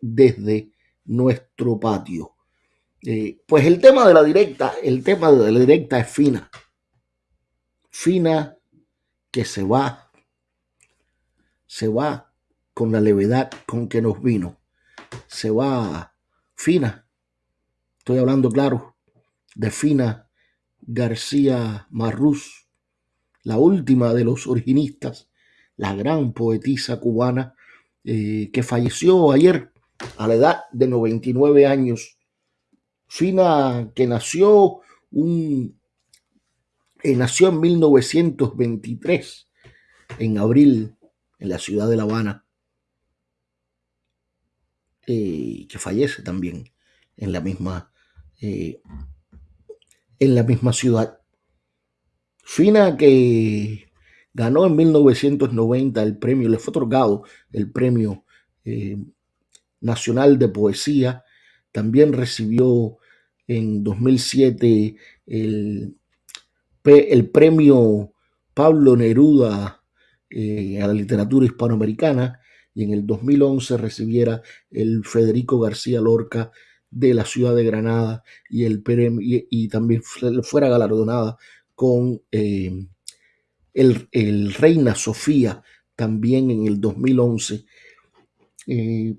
desde nuestro patio. Eh, pues el tema de la directa, el tema de la directa es fina. Fina que se va, se va con la levedad con que nos vino. Se va fina. Estoy hablando claro de Fina García Marrús, la última de los originistas, la gran poetisa cubana eh, que falleció ayer a la edad de 99 años. Fina que nació un eh, nació en 1923 en abril en la ciudad de La Habana, eh, que fallece también en la misma en la misma ciudad. Fina que Ganó en 1990 el premio, le fue otorgado el premio eh, nacional de poesía. También recibió en 2007 el, el premio Pablo Neruda eh, a la literatura hispanoamericana y en el 2011 recibiera el Federico García Lorca de la ciudad de Granada y, el y, también fuera galardonada con eh, el, Reina Sofía también en el 2011. Eh,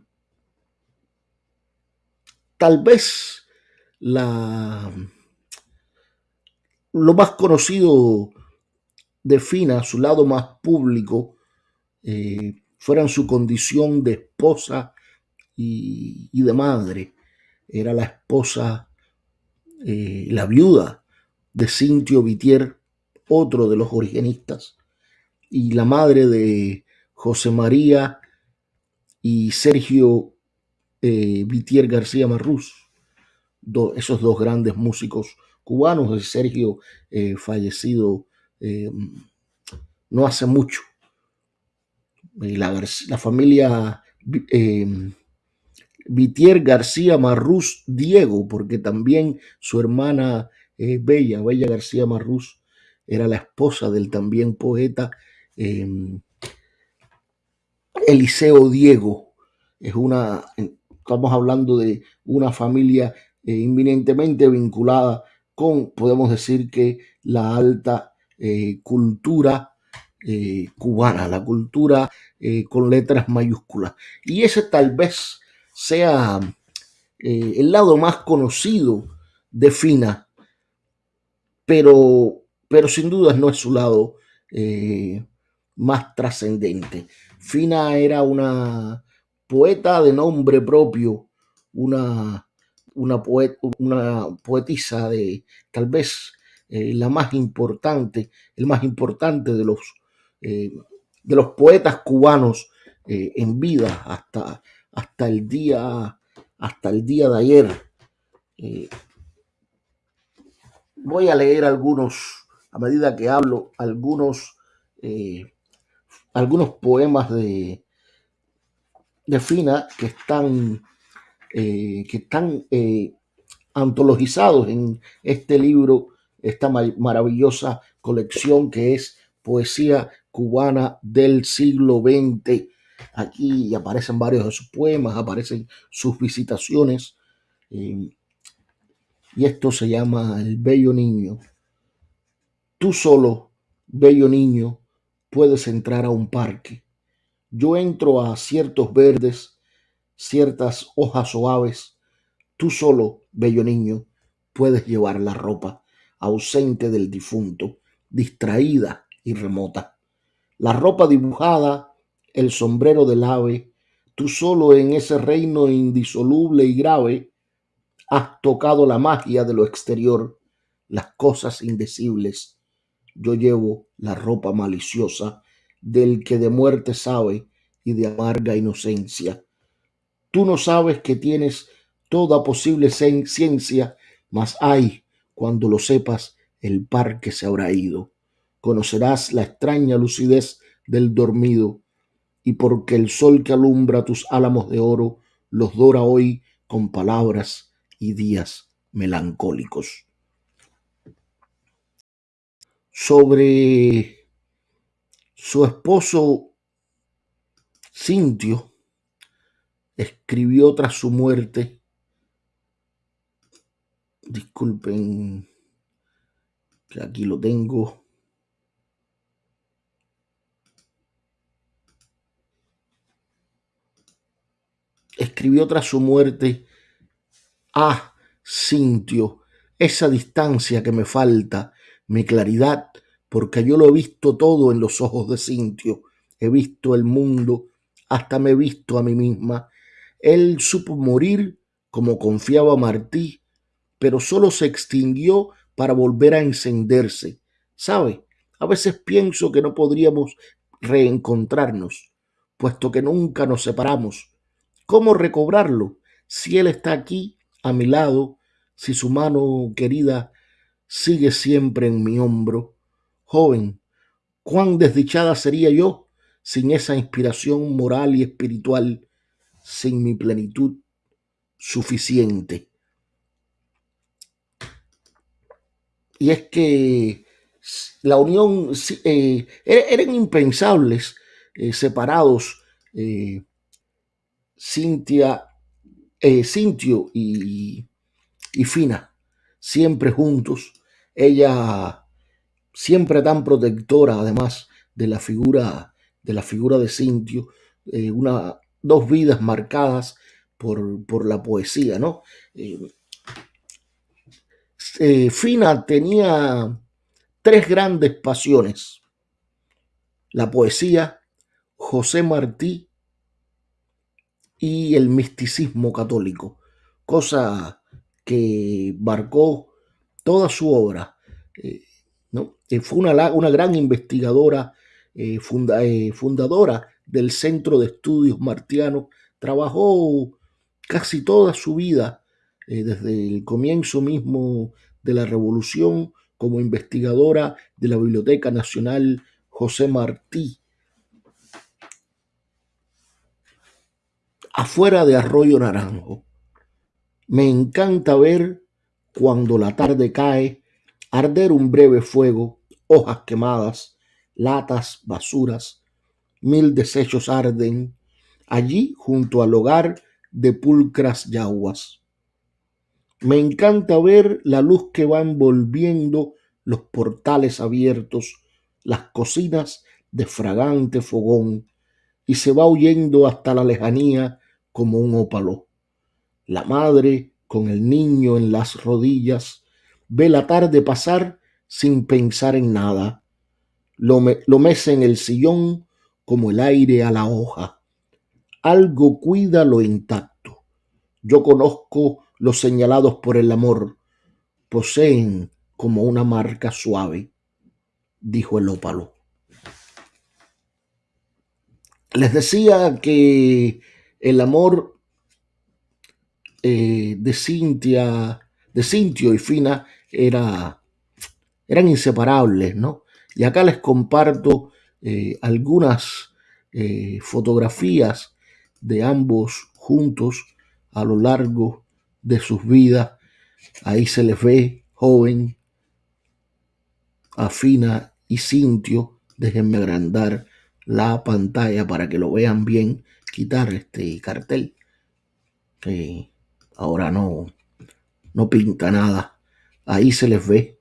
tal vez lo más conocido de Fina, su lado más público, eh, fuera en su condición de esposa y, de madre. Era la esposa, eh, la viuda de Cintio Vitier, otro de los origenistas, y la madre de José María y Sergio eh, Vitier García Marrús, esos dos grandes músicos cubanos, Sergio eh, fallecido eh, no hace mucho. La, la familia Vitier García Marrús Diego, porque también su hermana Bella, Bella García Marrús, era la esposa del también poeta Eliseo Diego. Es una, estamos hablando de una familia eh, inminentemente vinculada con, podemos decir que la alta eh, cultura eh, cubana, la cultura con letras mayúsculas. Y ese tal vez sea el lado más conocido de Fina, pero pero sin duda no es su lado más trascendente. Fina era una poeta de nombre propio, una, una, una poetisa de tal vez eh, la más importante, el más importante de los, eh, de los poetas cubanos en vida hasta, hasta, el día, hasta el día de ayer. voy a leer algunos a medida que hablo algunos, eh, algunos poemas de Fina que están, eh, que están eh, antologizados en este libro, esta maravillosa colección que es Poesía Cubana del siglo XX. Aquí aparecen varios de sus poemas, aparecen sus visitaciones. y esto se llama El Bello Niño. Tú solo, bello niño, puedes entrar a un parque. Yo entro a ciertos verdes, ciertas hojas suaves. Tú solo, bello niño, puedes llevar la ropa, ausente del difunto, distraída y remota. La ropa dibujada, el sombrero del ave, tú solo en ese reino indisoluble y grave, has tocado la magia de lo exterior, las cosas indecibles yo llevo la ropa maliciosa del que de muerte sabe y de amarga inocencia. Tú no sabes que tienes toda posible ciencia, mas ay, cuando lo sepas, el parque se habrá ido. Conocerás la extraña lucidez del dormido, y porque el sol que alumbra tus álamos de oro los dora hoy con palabras y días melancólicos sobre su esposo Cintio, escribió tras su muerte, disculpen que aquí lo tengo, escribió tras su muerte, ah, Cintio, esa distancia que me falta, mi claridad, porque yo lo he visto todo en los ojos de Cintio, he visto el mundo, hasta me he visto a mí misma. Él supo morir como confiaba Martí, pero solo se extinguió para volver a encenderse. ¿Sabe? A veces pienso que no podríamos reencontrarnos, puesto que nunca nos separamos. ¿Cómo recobrarlo si Él está aquí a mi lado, si su mano querida sigue siempre en mi hombro? Joven, cuán desdichada sería yo sin esa inspiración moral y espiritual, sin mi plenitud suficiente. Y es que la unión eh, eran impensables eh, separados eh, Cintia, Cintio y, y Fina, siempre juntos. Ella siempre tan protectora, además de la figura de la figura de Cintio, eh, una, dos vidas marcadas por, por la poesía, ¿no? Eh, eh, Fina tenía tres grandes pasiones, la poesía, José Martí y el misticismo católico, cosa que marcó toda su obra. ¿no? fue una, una, gran investigadora eh, eh, fundadora del Centro de Estudios Martianos, trabajó casi toda su vida, eh, desde el comienzo mismo de la Revolución, como investigadora de la Biblioteca Nacional José Martí. Afuera de Arroyo Naranjo. Me encanta ver cuando la tarde cae, arder un breve fuego, hojas quemadas, latas, basuras, mil desechos arden allí junto al hogar de pulcras yaguas. Me encanta ver la luz que va envolviendo los portales abiertos, las cocinas de fragante fogón, y se va huyendo hasta la lejanía como un ópalo. La madre, con el niño en las rodillas, ve la tarde pasar sin pensar en nada lo, mece en el sillón como el aire a la hoja. Algo cuida lo intacto. Yo conozco los señalados por el amor. Poseen como una marca suave, dijo el ópalo. Les decía que el amor eh, de Cintia, de Cintio y Fina era, eran inseparables, ¿no? Y acá les comparto eh, algunas eh, fotografías de ambos juntos a lo largo de sus vidas. Ahí se les ve joven, afina y cintio. Déjenme agrandar la pantalla para que lo vean bien. Quitar este cartel ahora no, no pinta nada. Ahí se les ve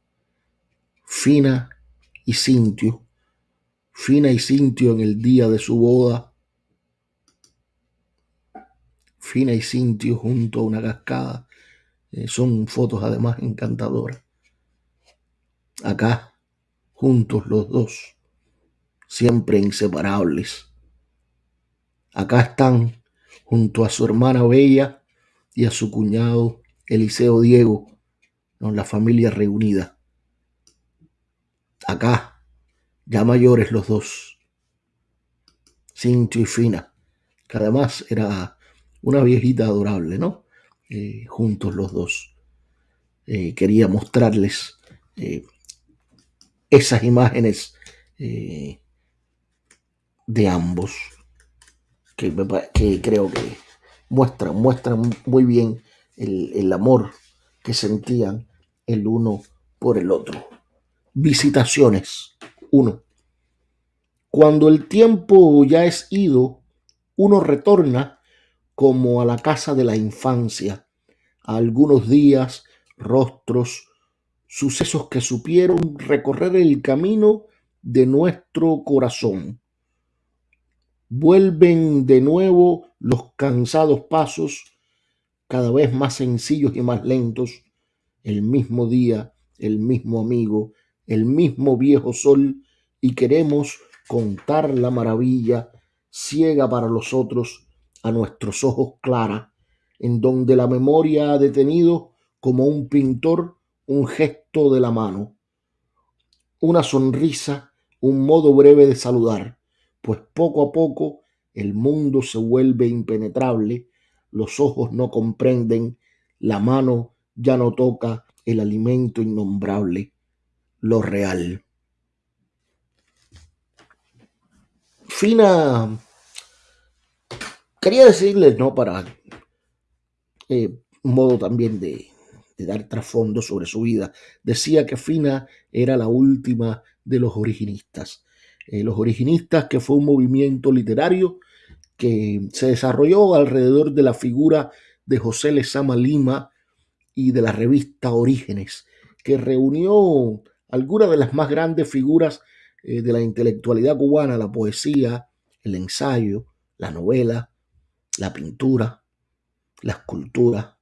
fina y Cintio, Fina y Cintio en el día de su boda, Fina y Cintio junto a una cascada, eh, son fotos además encantadoras. Acá, juntos los dos, siempre inseparables. Acá están junto a su hermana Bella y a su cuñado Eliseo Diego, con la familia reunida acá, ya mayores los dos, Cintio y Fina, que además era una viejita adorable, ¿no? Eh, juntos los dos. Eh, quería mostrarles eh, esas imágenes de ambos, que, que, creo que muestran, muestran muy bien el amor que sentían el uno por el otro visitaciones. Uno. Cuando el tiempo ya es ido, uno retorna como a la casa de la infancia, algunos días, rostros, sucesos que supieron recorrer el camino de nuestro corazón. Vuelven de nuevo los cansados pasos, cada vez más sencillos y más lentos, el mismo día, el mismo amigo, el mismo viejo sol, y queremos contar la maravilla ciega para los otros, a nuestros ojos clara, en donde la memoria ha detenido como un pintor un gesto de la mano, una sonrisa, un modo breve de saludar, pues poco a poco el mundo se vuelve impenetrable, los ojos no comprenden, la mano ya no toca el alimento innombrable, lo real. Fina, quería decirles, ¿no? Para eh, un modo también de, dar trasfondo sobre su vida, decía que Fina era la última de los originistas. Eh, los originistas, que fue un movimiento literario que se desarrolló alrededor de la figura de José Lezama Lima y de la revista Orígenes, que reunió algunas de las más grandes figuras eh, de la intelectualidad cubana, la poesía, el ensayo, la novela, la pintura, la escultura,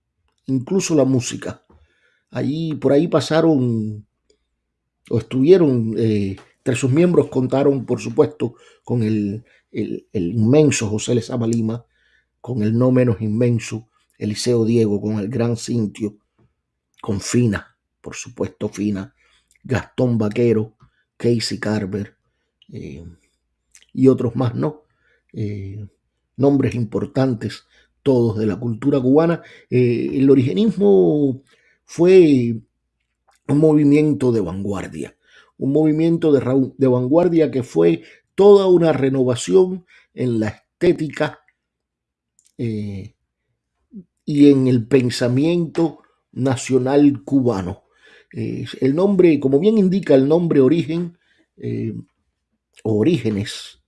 incluso la música. Allí, por ahí pasaron o estuvieron, eh, entre sus miembros contaron, por supuesto, con el, el, inmenso José Lezama Lima, con el no menos inmenso Eliseo Diego, con el gran Cintio, con Fina, por supuesto Fina, Gastón Vaquero, Casey Carver eh, y otros más, ¿no? Eh, nombres importantes, todos de la cultura cubana. Eh, el origenismo fue un movimiento de vanguardia, un movimiento de, de vanguardia que fue toda una renovación en la estética y en el pensamiento nacional cubano. Eh, el nombre, como bien indica el nombre origen, eh, orígenes,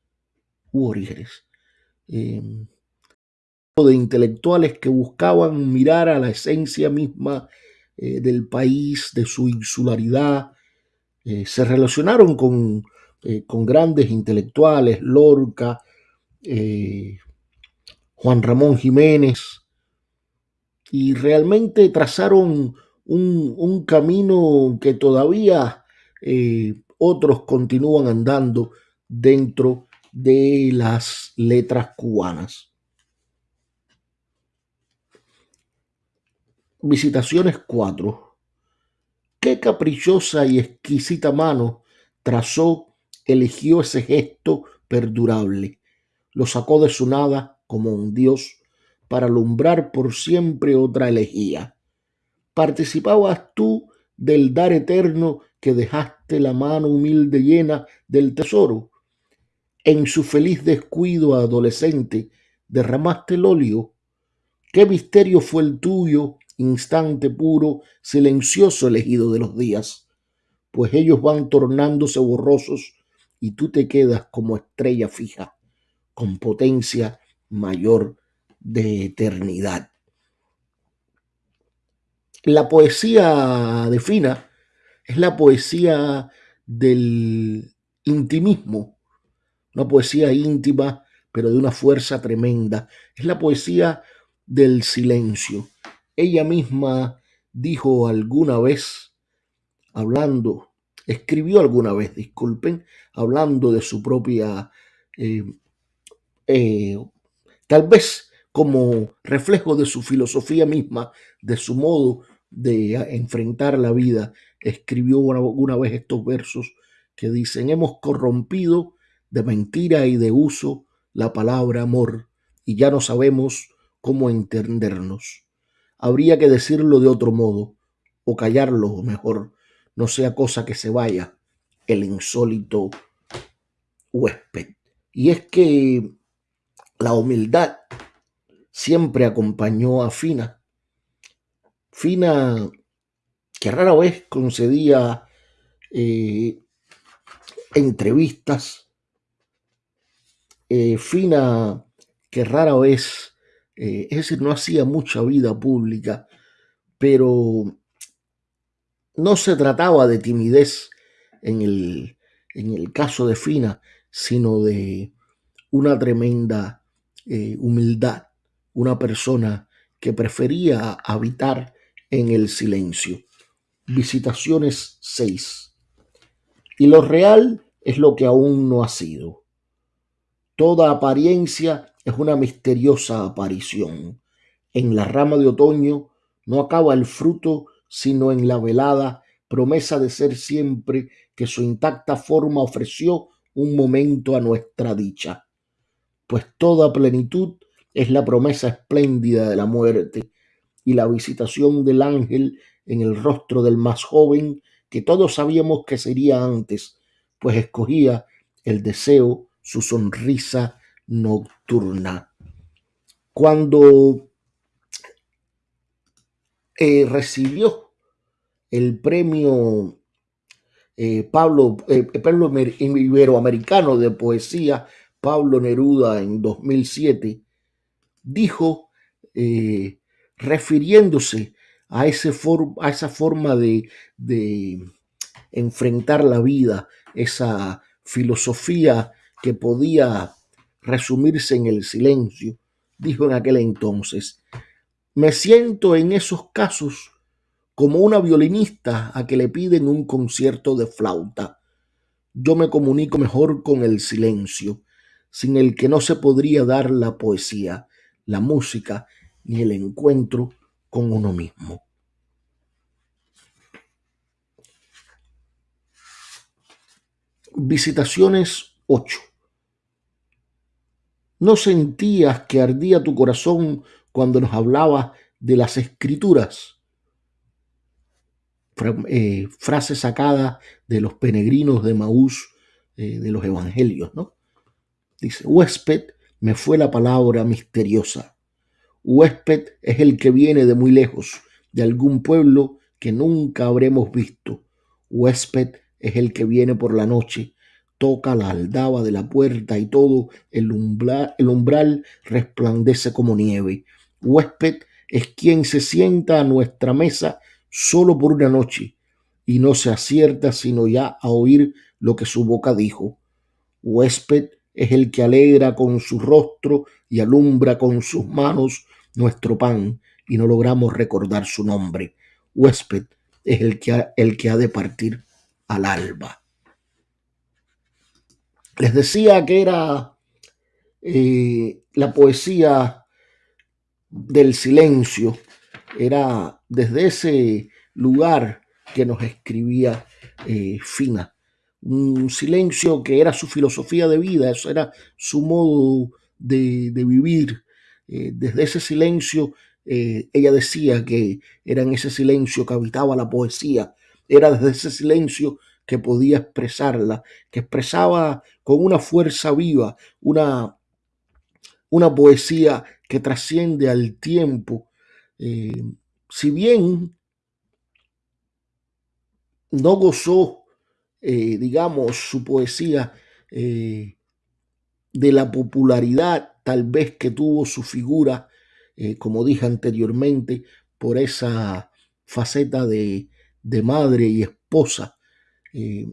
u orígenes, eh, de intelectuales que buscaban mirar a la esencia misma del país, de su insularidad, se relacionaron con, con, grandes intelectuales, Lorca, Juan Ramón Jiménez, y realmente trazaron un, camino que todavía eh, otros continúan andando dentro de las letras cubanas. Visitaciones 4. Qué caprichosa y exquisita mano trazó, eligió ese gesto perdurable. Lo sacó de su nada como un dios para alumbrar por siempre otra elegía participabas tú del dar eterno que dejaste la mano humilde llena del tesoro. En su feliz descuido adolescente derramaste el óleo. ¿Qué misterio fue el tuyo, instante puro, silencioso elegido de los días? Pues ellos van tornándose borrosos y tú te quedas como estrella fija, con potencia mayor de eternidad. La poesía de Fina es la poesía del intimismo, una poesía íntima, pero de una fuerza tremenda. Es la poesía del silencio. Ella misma dijo alguna vez, hablando, escribió alguna vez, disculpen, hablando de su propia, eh, eh, tal vez como reflejo de su filosofía misma, de su modo de enfrentar la vida, escribió alguna vez estos versos que dicen, hemos corrompido de mentira y de uso la palabra amor y ya no sabemos cómo entendernos. Habría que decirlo de otro modo o callarlo mejor, no sea cosa que se vaya el insólito huésped. Y es que la humildad siempre acompañó a Fina. Fina, que rara vez concedía eh, entrevistas, eh, Fina, que rara vez eh, es decir, no hacía mucha vida pública, pero no se trataba de timidez en el, en el caso de Fina, sino de una tremenda humildad, una persona que prefería habitar en el silencio. Visitaciones 6. Y lo real es lo que aún no ha sido. Toda apariencia es una misteriosa aparición. En la rama de otoño no acaba el fruto, sino en la velada promesa de ser siempre que su intacta forma ofreció un momento a nuestra dicha. Pues toda plenitud es la promesa espléndida de la muerte y la visitación del ángel en el rostro del más joven que todos sabíamos que sería antes, pues escogía el deseo, su sonrisa nocturna. Cuando eh, recibió el premio eh, Pablo, eh, Pablo Iberoamericano de Poesía, Pablo Neruda en 2007, dijo, refiriéndose a, a esa forma de, de enfrentar la vida, esa filosofía que podía resumirse en el silencio, dijo en aquel entonces, me siento en esos casos como una violinista a que le piden un concierto de flauta. Yo me comunico mejor con el silencio, sin el que no se podría dar la poesía, la música ni el encuentro con uno mismo. Visitaciones 8. ¿No sentías que ardía tu corazón cuando nos hablaba de las escrituras? Eh, frase sacada de los peregrinos de Maús eh, de los evangelios, ¿no? Dice, huésped me fue la palabra misteriosa. Huésped es el que viene de muy lejos, de algún pueblo que nunca habremos visto. Huésped es el que viene por la noche, toca la aldaba de la puerta y todo el umbral, el umbral resplandece como nieve. Huésped es quien se sienta a nuestra mesa solo por una noche y no se acierta sino ya a oír lo que su boca dijo. Huésped es el que alegra con su rostro y alumbra con sus manos nuestro pan y no logramos recordar su nombre. Huésped es el que ha, el que ha de partir al alba. Les decía que era eh, la poesía del silencio, era desde ese lugar que nos escribía eh, Fina. Un silencio que era su filosofía de vida, eso era su modo de, vivir. Eh, desde ese silencio, ella decía que era en ese silencio que habitaba la poesía, era desde ese silencio que podía expresarla, que expresaba con una fuerza viva, una, una poesía que trasciende al tiempo. Eh, si bien no gozó, eh, digamos, su poesía eh, de la popularidad tal vez que tuvo su figura, como dije anteriormente, por esa faceta de, madre y esposa eh,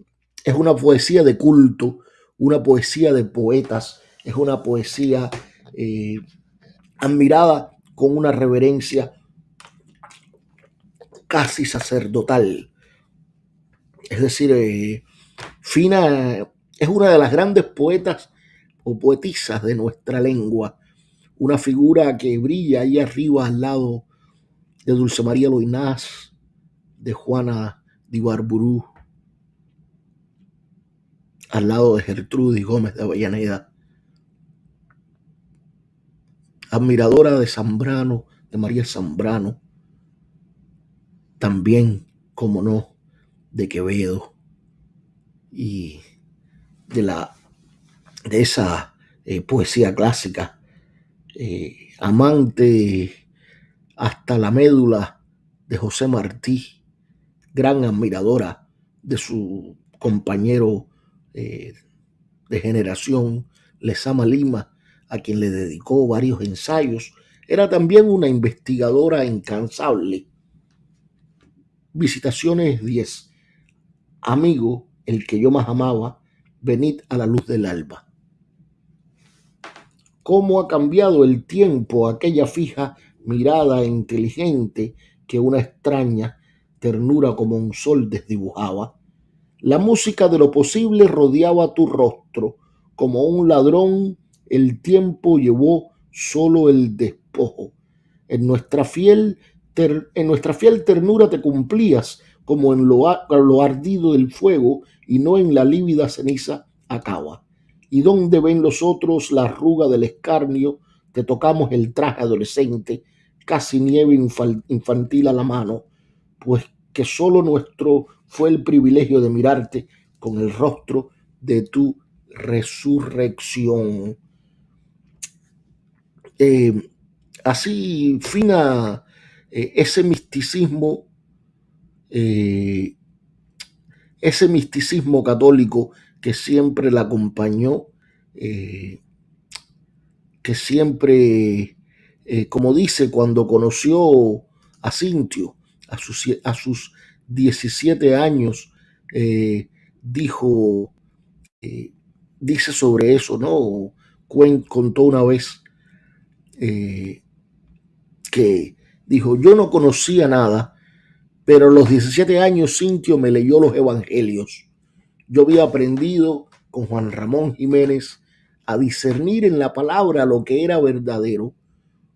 es una poesía de culto, una poesía de poetas, es una poesía eh, admirada con una reverencia casi sacerdotal. Es decir, eh, Fina es una de las grandes poetas o poetisas de nuestra lengua, una figura que brilla ahí arriba al lado de Dulce María Loinás, de Juana de Barburú, al lado de Gertrudis Gómez de Avellaneda, admiradora de Zambrano, de María Zambrano, también, como no, de Quevedo y de la de esa eh, poesía clásica, eh, amante hasta la médula de José Martí, gran admiradora de su compañero eh, de generación, Lesama Lima, a quien le dedicó varios ensayos Era también una investigadora incansable. Visitaciones 10. Amigo, el que yo más amaba, venid a la luz del alba. Cómo ha cambiado el tiempo aquella fija mirada inteligente que una extraña ternura como un sol desdibujaba. La música de lo posible rodeaba tu rostro, como un ladrón el tiempo llevó solo el despojo. En nuestra fiel, en nuestra fiel ternura te cumplías, como en lo, lo ardido del fuego y no en la lívida ceniza acaba. ¿Y dónde ven los otros la arruga del escarnio? Te tocamos el traje adolescente, casi nieve infantil a la mano, pues que solo nuestro fue el privilegio de mirarte con el rostro de tu resurrección. Eh, así fina eh, ese misticismo, eh, ese misticismo católico que siempre la acompañó, que siempre, como dice, cuando conoció a Cintio, a sus, a sus 17 años, eh, dijo, eh, dice sobre eso, ¿no? contó una vez eh, que dijo, yo no conocía nada, pero a los 17 años Cintio me leyó los evangelios. Yo había aprendido con Juan Ramón Jiménez a discernir en la palabra lo que era verdadero.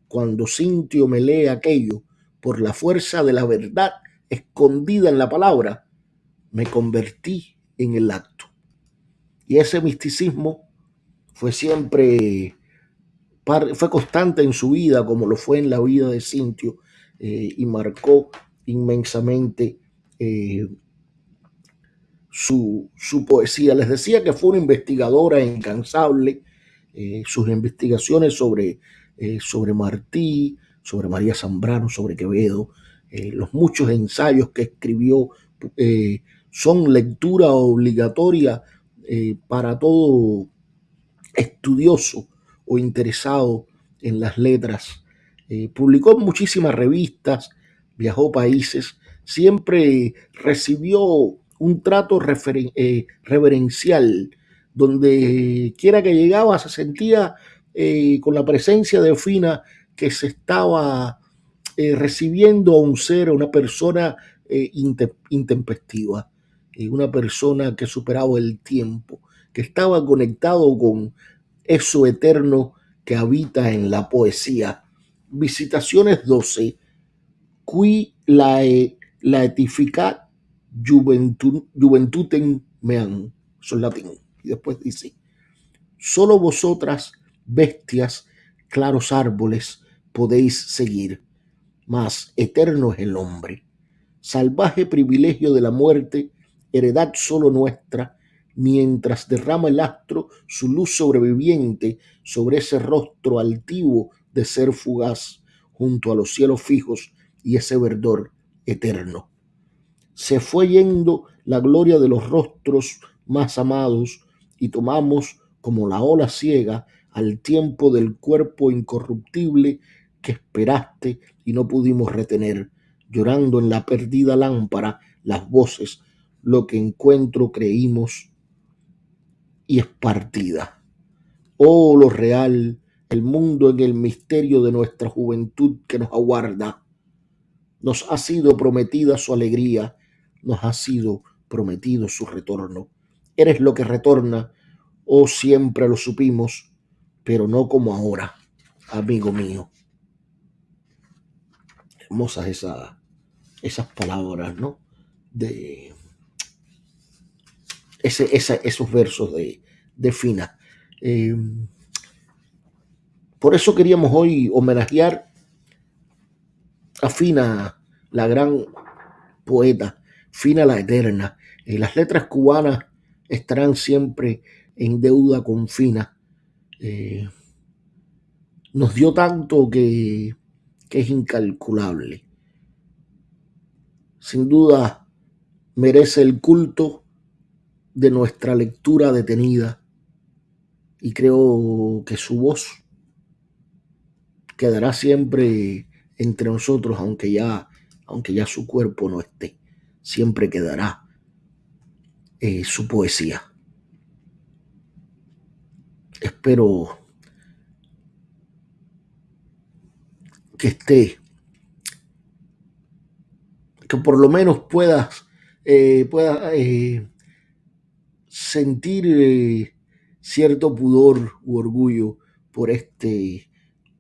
Cuando Cintio me lee aquello, por la fuerza de la verdad escondida en la palabra, me convertí en el acto. Y ese misticismo fue siempre, fue constante en su vida, como lo fue en la vida de Cintio, eh, y marcó inmensamente eh, su, su, poesía. Les decía que fue una investigadora incansable, eh, sus investigaciones sobre, sobre Martí, sobre María Zambrano, sobre Quevedo, eh, los muchos ensayos que escribió eh, son lectura obligatoria eh, para todo estudioso o interesado en las letras. publicó muchísimas revistas, viajó países, siempre recibió un trato reverencial, donde quiera que llegaba se sentía con la presencia de Fina que se estaba eh, recibiendo a un ser, a una persona eh, intempestiva, eh, una persona que superaba el tiempo, que estaba conectado con eso eterno que habita en la poesía. Visitaciones 12. Qui la, la juventutem meam. Son latín. Y después dice, solo vosotras, bestias, claros árboles, podéis seguir, mas eterno es el hombre. Salvaje privilegio de la muerte, heredad solo nuestra, mientras derrama el astro su luz sobreviviente sobre ese rostro altivo de ser fugaz, junto a los cielos fijos y ese verdor eterno. Se fue yendo la gloria de los rostros más amados y tomamos como la ola ciega al tiempo del cuerpo incorruptible que esperaste y no pudimos retener, llorando en la perdida lámpara las voces, lo que encuentro creímos y es partida. Oh, lo real, el mundo en el misterio de nuestra juventud que nos aguarda. Nos ha sido prometida su alegría, nos ha sido prometido su retorno. Eres lo que retorna, oh siempre lo supimos, pero no como ahora, amigo mío hermosas esas palabras, ¿no? De ese, esos versos de, de Fina. Eh, por eso queríamos hoy homenajear a Fina, la gran poeta, Fina la eterna. Eh, las letras cubanas estarán siempre en deuda con Fina. Eh, nos dio tanto que que es incalculable. Sin duda merece el culto de nuestra lectura detenida y creo que su voz, quedará siempre entre nosotros, aunque ya, aunque ya su cuerpo no esté. Siempre quedará eh, su poesía. Espero que esté, que por lo menos puedas, eh, pueda, eh, sentir eh, cierto pudor u orgullo por este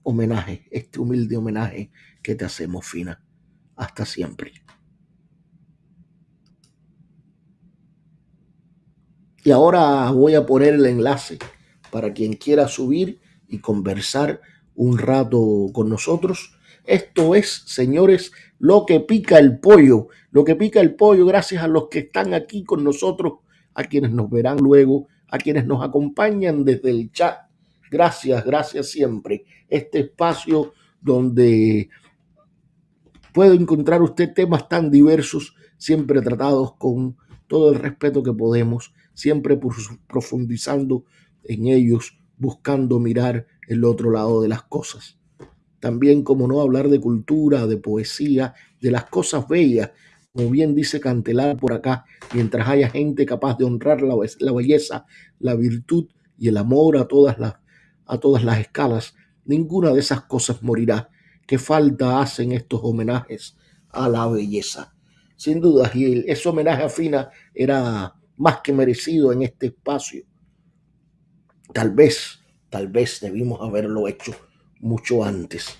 homenaje, este humilde homenaje que te hacemos, Fina. Hasta siempre. Y ahora voy a poner el enlace para quien quiera subir y conversar un rato con nosotros. Esto es, señores, lo que pica el pollo. Lo que pica el pollo gracias a los que están aquí con nosotros, a quienes nos verán luego, a quienes nos acompañan desde el chat. Gracias, gracias siempre. Este espacio donde puede encontrar usted temas tan diversos, siempre tratados con todo el respeto que podemos, siempre profundizando en ellos, buscando mirar el otro lado de las cosas. También, como no, hablar de cultura, de poesía, de las cosas bellas, como bien dice Cantelar por acá, mientras haya gente capaz de honrar la, la belleza, la virtud y el amor a todas las, a todas las escalas, ninguna de esas cosas morirá. ¿Qué falta hacen estos homenajes a la belleza? Sin duda, y ese homenaje a Fina era más que merecido en este espacio. Tal vez Tal vez debimos haberlo hecho mucho antes.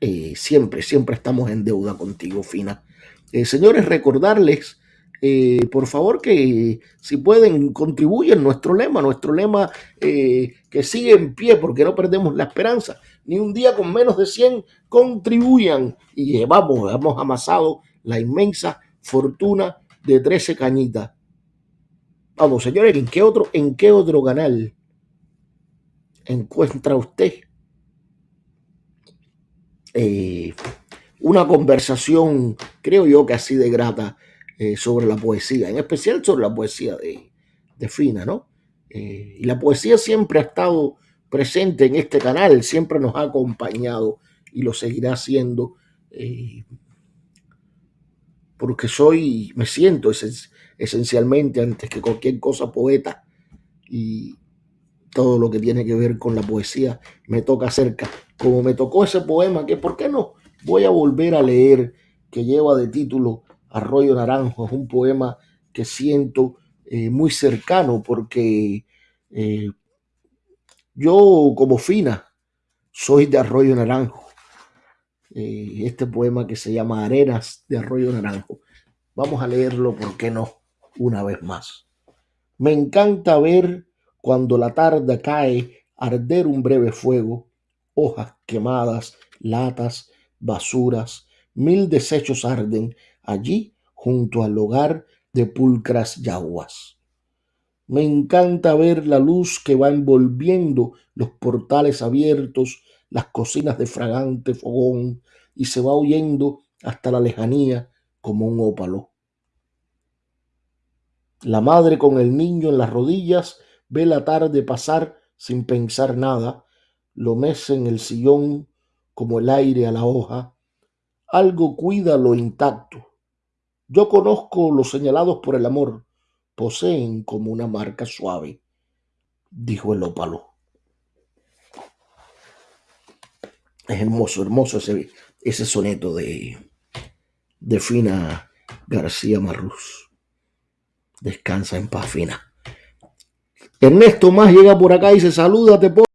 Eh, siempre, siempre estamos en deuda contigo, Fina. Eh, señores, recordarles, eh, por favor, que si pueden, contribuyen nuestro lema, nuestro lema que sigue en pie porque no perdemos la esperanza. Ni un día con menos de 100 contribuyan y llevamos, hemos amasado la inmensa fortuna de 13 cañitas. Vamos, señores, ¿en qué otro, en qué otro canal encuentra usted eh, una conversación, creo yo que así de grata, eh, sobre la poesía, en especial sobre la poesía de, de Fina, ¿no? Eh, y la poesía siempre ha estado presente en este canal, siempre nos ha acompañado y lo seguirá haciendo porque soy, me siento esencialmente antes que cualquier cosa poeta y todo lo que tiene que ver con la poesía me toca cerca. Como me tocó ese poema que, ¿por qué no? Voy a volver a leer, que lleva de título Arroyo Naranjo. Es un poema que siento eh, muy cercano porque eh, yo como Fina soy de Arroyo Naranjo. Eh, este poema que se llama Arenas de Arroyo Naranjo. Vamos a leerlo, ¿por qué no? Una vez más. Me encanta ver cuando la tarde cae arder un breve fuego, hojas quemadas, latas, basuras, mil desechos arden allí junto al hogar de pulcras yaguas. Me encanta ver la luz que va envolviendo los portales abiertos, las cocinas de fragante fogón, y se va huyendo hasta la lejanía como un ópalo. La madre con el niño en las rodillas ve la tarde pasar sin pensar nada, lo mece en el sillón como el aire a la hoja. Algo cuida lo intacto. Yo conozco los señalados por el amor, poseen como una marca suave, dijo el ópalo. Es hermoso, hermoso ese, ese soneto de, de Fina García Marrús. Descansa en paz, Fina. Ernesto más llega por acá y se saluda, te